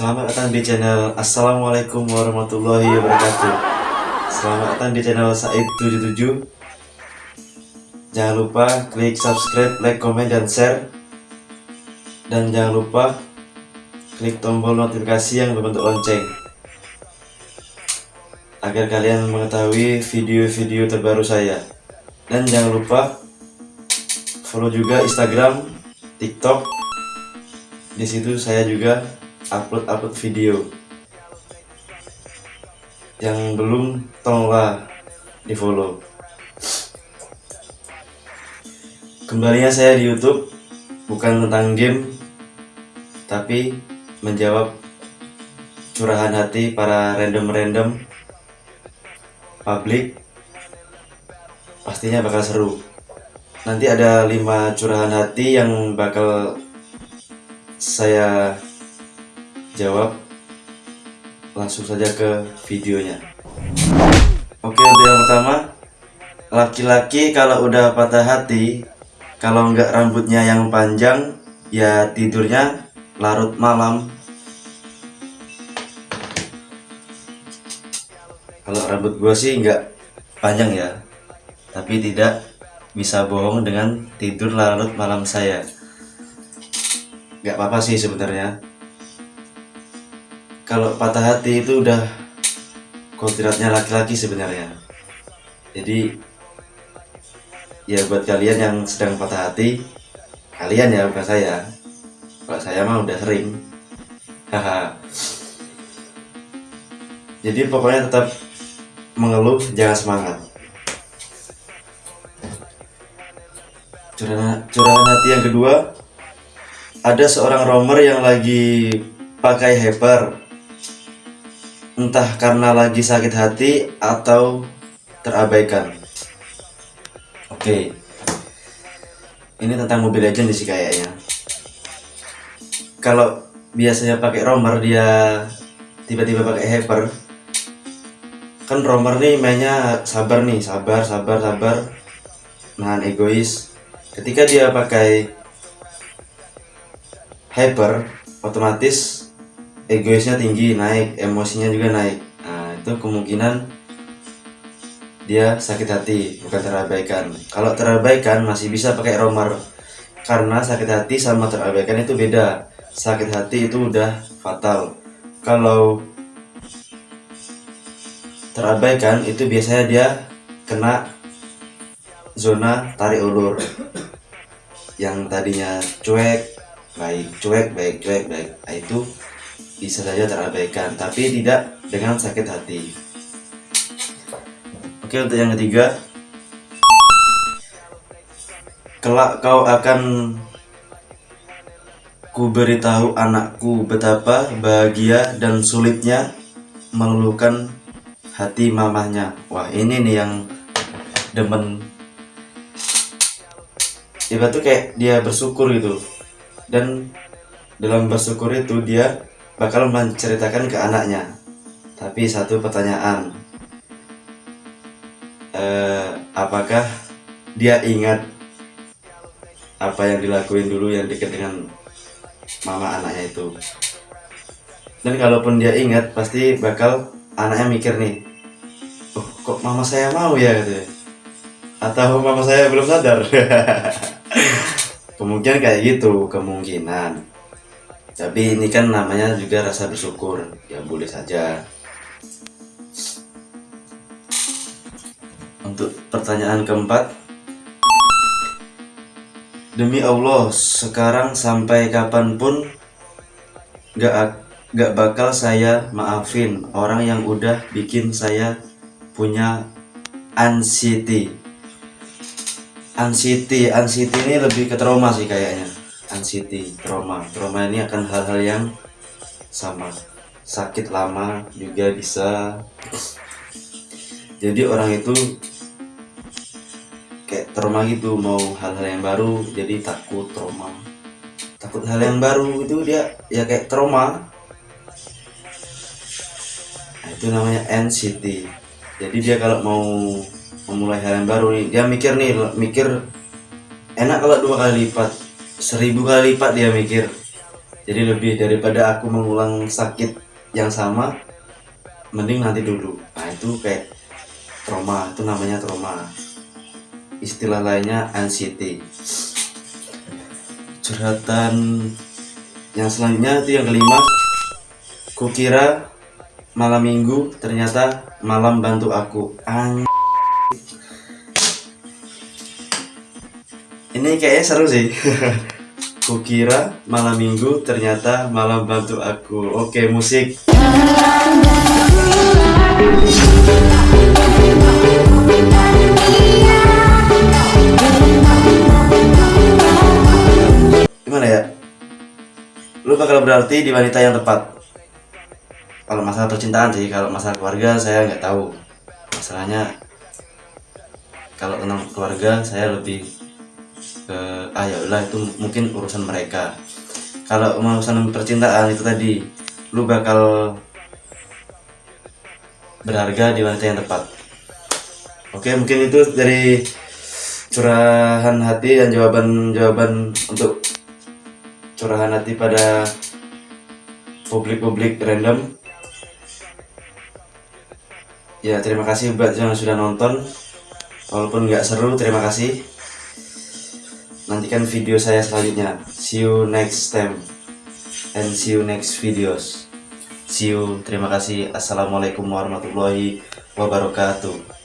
Selamat datang di channel Assalamualaikum warahmatullahi wabarakatuh. Selamat datang di channel Said77 Jangan lupa klik subscribe, like, komen, dan share. Dan jangan lupa klik tombol notifikasi yang berbentuk lonceng. Agar kalian mengetahui video-video terbaru saya. Dan jangan lupa follow juga Instagram, TikTok. Di situ saya juga upload-upload video yang belum tolonglah di follow kembalinya saya di YouTube. Bukan tentang game tapi menjawab curahan hati para random-random publik pastinya bakal seru. Nanti ada lima curahan hati yang bakal saya jawab langsung saja ke videonya. Oke untuk yang pertama laki-laki kalau udah patah hati kalau nggak rambutnya yang panjang ya tidurnya larut malam. Kalau rambut gue sih nggak panjang ya tapi tidak bisa bohong dengan tidur larut malam saya. Nggak apa-apa sih sebenarnya kalau patah hati itu udah kodratnya laki-laki sebenarnya. Jadi ya buat kalian yang sedang patah hati kalian ya bukan saya. Kalau saya mah udah sering. Haha. Jadi pokoknya tetap mengeluh jangan semangat. Curahan, curahan hati yang kedua ada seorang romer yang lagi pakai hyper entah karena lagi sakit hati atau terabaikan. Oke. Ini tentang Mobile Legends sih kayaknya. Kalau biasanya pakai romer dia tiba-tiba pakai hyper. Kan romer nih mainnya sabar nih sabar sabar sabar. Nahan egois. Ketika dia pakai hyper otomatis egoisnya tinggi naik emosinya juga naik. Nah itu kemungkinan dia sakit hati bukan terabaikan. Kalau terabaikan masih bisa pakai romer karena sakit hati sama terabaikan itu beda. Sakit hati itu udah fatal. Kalau terabaikan itu biasanya dia kena zona tarik ulur. Yang tadinya cuek baik cuek baik cuek baik. Nah, itu bisa saja terabaikan tapi tidak dengan sakit hati. Oke untuk yang ketiga kelak kau akan ku beritahu anakku betapa bahagia dan sulitnya mengeluhkan hati mamahnya. Wah ini nih yang demen. Ibarat tuh kayak dia bersyukur gitu. Dan dalam bersyukur itu dia bakal menceritakan ke anaknya. Tapi satu pertanyaan. Eh, apakah dia ingat apa yang dilakuin dulu yang dekat dengan mama anaknya itu? Dan kalaupun dia ingat pasti bakal anaknya mikir nih oh kok mama saya mau ya? gitu atau mama saya belum sadar. Kemungkinan kayak gitu kemungkinan tapi ini kan namanya juga rasa bersyukur ya boleh saja. Untuk pertanyaan keempat demi Allah sekarang sampai kapan pun gak gak bakal saya maafin orang yang udah bikin saya punya anxiety. Anxiety anxiety ini lebih ke trauma sih kayaknya anxiety trauma. Trauma ini akan hal-hal yang sama. Sakit lama juga bisa. Jadi orang itu kayak trauma gitu mau hal-hal yang baru jadi takut trauma. Takut hal yang baru itu dia ya kayak trauma. Nah, itu namanya anxiety jadi dia kalau mau memulai hal yang baru nih dia mikir nih mikir enak kalau dua kali lipat seribu kali lipat dia mikir. Jadi lebih daripada aku mengulang sakit yang sama mending nanti dulu. Nah itu kayak trauma itu namanya trauma. Istilah lainnya anxiety. Curhatan yang selanjutnya itu yang kelima. Kukira malam minggu ternyata malam bantu aku. An ini kayaknya seru sih. Kukira malam minggu ternyata malam bantu aku. Oke musik. Gimana ya? Lu bakal berarti di wanita yang tepat. Kalau masalah percintaan sih kalau masalah keluarga saya nggak tahu. Masalahnya kalau tentang keluarga saya lebih ke ah ya itu mungkin urusan mereka. Kalau urusan percintaan itu tadi lu bakal berharga di wanita yang tepat. Oke mungkin itu dari curahan hati dan jawaban-jawaban untuk curahan hati pada publik-publik random. Ya terima kasih buat yang sudah nonton. Walaupun nggak seru terima kasih nantikan video saya selanjutnya. See you next time. And see you next videos. See you. Terima kasih. Assalamualaikum warahmatullahi wabarakatuh